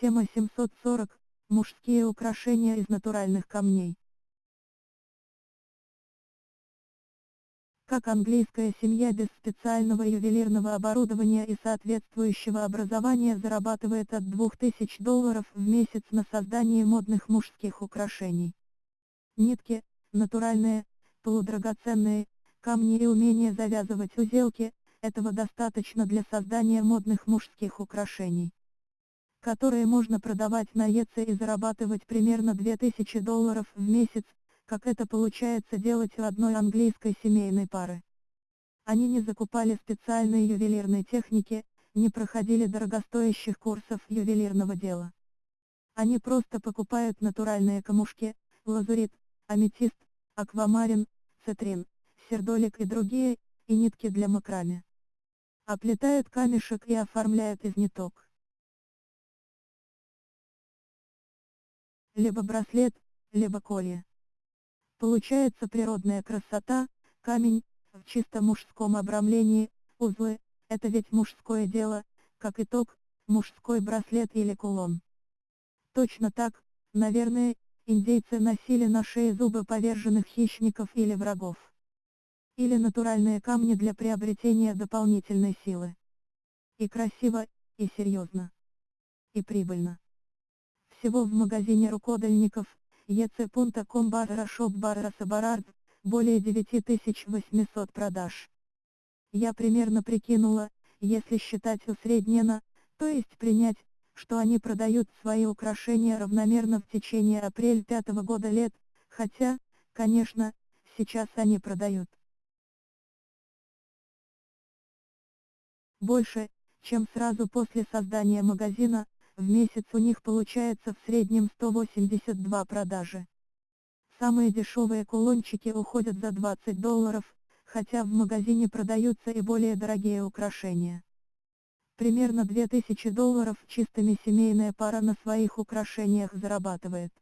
Тема 740. Мужские украшения из натуральных камней. Как английская семья без специального ювелирного оборудования и соответствующего образования зарабатывает от 2000 долларов в месяц на создании модных мужских украшений. Нитки, натуральные, полудрагоценные, камни и умение завязывать узелки, этого достаточно для создания модных мужских украшений которые можно продавать на ЕЦ и зарабатывать примерно 2000 долларов в месяц, как это получается делать у одной английской семейной пары. Они не закупали специальной ювелирной техники, не проходили дорогостоящих курсов ювелирного дела. Они просто покупают натуральные камушки, лазурит, аметист, аквамарин, цитрин, сердолик и другие, и нитки для макраме. Оплетают камешек и оформляют из ниток. Либо браслет, либо колье. Получается природная красота, камень, в чисто мужском обрамлении, узлы, это ведь мужское дело, как итог, мужской браслет или кулон. Точно так, наверное, индейцы носили на шее зубы поверженных хищников или врагов. Или натуральные камни для приобретения дополнительной силы. И красиво, и серьезно. И прибыльно всего в магазине рукодельников, ec.com барра шоп барра сабарард, более 9800 продаж. Я примерно прикинула, если считать усредненно, то есть принять, что они продают свои украшения равномерно в течение апрель пятого года лет, хотя, конечно, сейчас они продают больше, чем сразу после создания магазина, в месяц у них получается в среднем 182 продажи. Самые дешевые кулончики уходят за 20 долларов, хотя в магазине продаются и более дорогие украшения. Примерно 2000 долларов чистыми семейная пара на своих украшениях зарабатывает.